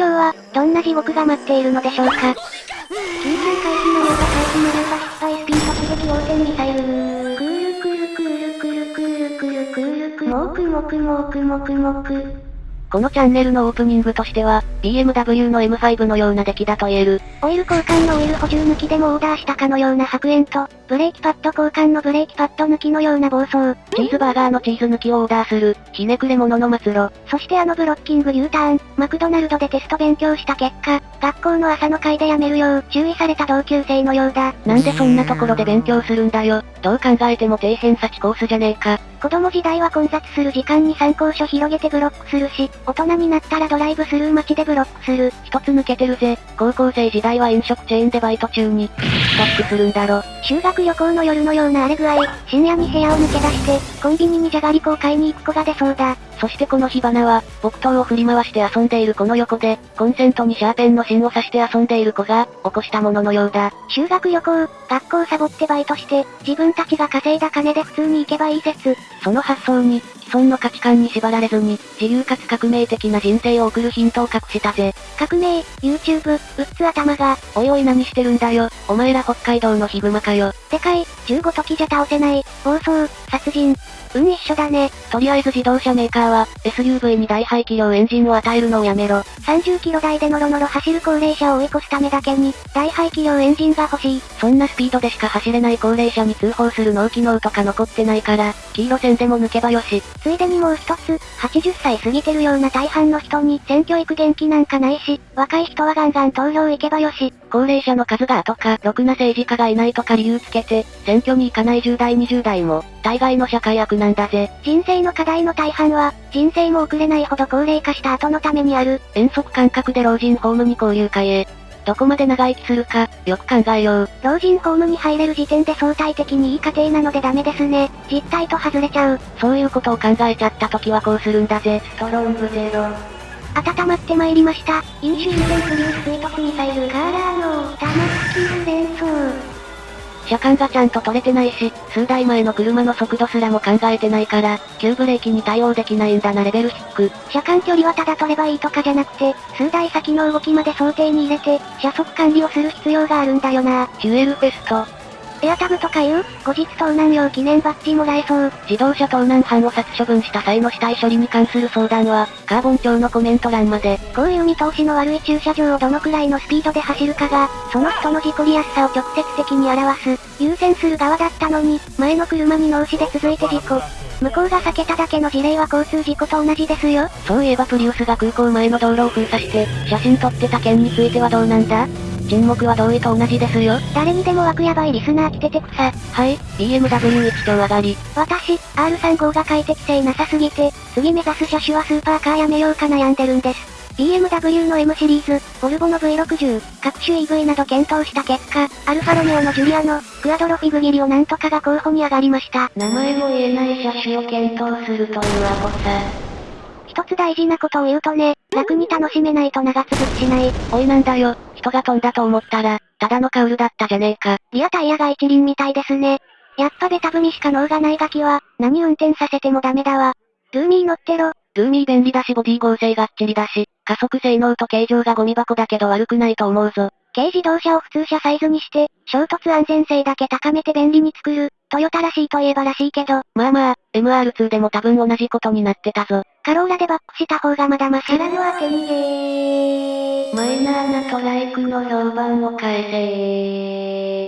京は、どんな地獄が待っているのでしょうか？緊急回避のようが回避のようが失敗スピード突撃横転ミサイルクールクルクールクルクールクルクールクモクモクモクモクモク。このチャンネルのオープニングとしては、BMW の M5 のような出来だと言える。オイル交換のオイル補充抜きでもオーダーしたかのような白煙と、ブレーキパッド交換のブレーキパッド抜きのような暴走。チーズバーガーのチーズ抜きをオーダーする、ひねくれ者の末路。そしてあのブロッキング U ターン、マクドナルドでテスト勉強した結果、学校の朝の会でやめるよう注意された同級生のようだ。なんでそんなところで勉強するんだよ。どう考えても底辺差値コースじゃねえか。子供時代は混雑する時間に参考書広げてブロックするし、大人になったらドライブスルー待ちでブロックする。一つ抜けてるぜ。高校生時代は飲食チェーンでバイト中に、ストックするんだろ。修学旅行の夜のような荒れ具合、深夜に部屋を抜け出して、コンビニにじゃがりこを買いに行く子が出そうだ。そしてこの火花は、木刀を振り回して遊んでいる子の横で、コンセントにシャーペンの芯を刺して遊んでいる子が、起こしたもののようだ。修学旅行、学校サボってバイトして、自分たちが稼いだ金で普通に行けばいい説。その発想に、既存の価値観に縛られずに、自由かつ革命的な人生を送るヒントを隠したぜ。革命、YouTube、うっつ頭が。おいおい何してるんだよ。お前ら北海道のヒグマかよ。でかい、15時じゃ倒せない、暴走、殺人。うん一緒だね。とりあえず自動車メーカーは、SUV に大排気量エンジンを与えるのをやめろ。30キロ台でノロノロ走る高齢者を追い越すためだけに、大排気量エンジンが欲しい。そんなスピードでしか走れない高齢者に通報する脳機能とか残ってないから、黄色線でも抜けばよし。ついでにもう一つ、80歳過ぎてるような大半の人に選挙行く元気なんかないし、若い人はガンガン投票行けばよし。高齢者の数がとか、ろくな政治家がいないとか理由つけて、選挙に行かない10代20代も、大概の社会悪なんだぜ。人生の課題の大半は、人生も遅れないほど高齢化した後のためにある。遠足感覚で老人ホームに交流会へ。どこまで長生きするか、よく考えよう。老人ホームに入れる時点で相対的にいい家庭なのでダメですね。実態と外れちゃう。そういうことを考えちゃった時はこうするんだぜ。ストロングゼロ。温まってまいりました。飲酒運転フリース追突ミサイルカーラーの、ダマスキル連想。車間がちゃんと取れてないし、数台前の車の速度すらも考えてないから、急ブレーキに対応できないんだなレベル低く車間距離はただ取ればいいとかじゃなくて、数台先の動きまで想定に入れて、車速管理をする必要があるんだよな。ジュエルフェスト、エアタグとかいう後日盗難用記念バッジもらえそう。自動車盗難犯を殺処分した際の死体処理に関する相談は、カーボン庁のコメント欄まで。こういう見通しの悪い駐車場をどのくらいのスピードで走るかが、その人の事故りやすさを直接的に表す。優先する側だったのに、前の車に脳死で続いて事故。向こうが避けただけの事例は交通事故と同じですよ。そういえばプリウスが空港前の道路を封鎖して、写真撮ってた件についてはどうなんだ？沈黙は同意と同じですよ。誰にでも枠やばいリスナー来ててくさ。はい、BMW 一丁上がり。私、R35 が快適性なさすぎて、次目指す車種はスーパーカーやめようか悩んでるんです。BMW の M シリーズ、ボルボの V60、各種 EV など検討した結果、アルファロメオのジュリアの、クアドロフィグギリをなんとかが候補に上がりました。名前も言えない車種を検討するというアホさ。一つ大事なことを言うとね、楽に楽しめないと長続きしない。おいなんだよ、人が飛んだと思ったら、ただのカウルだったじゃねえか。リアタイヤが一輪みたいですね。やっぱベタ踏みしか脳がないガキは、何運転させてもダメだわ。ルーミー乗ってろ。ルーミー便利だしボディ合成がっちりだし、加速性能と形状がゴミ箱だけど悪くないと思うぞ。軽自動車を普通車サイズにして、衝突安全性だけ高めて便利に作る、トヨタらしいといえばらしいけど。まあまあ、MR2 でも多分同じことになってたぞ。カローラでバックした方がまだマシ。ラの当て逃げマイナーなトライクの評判を変え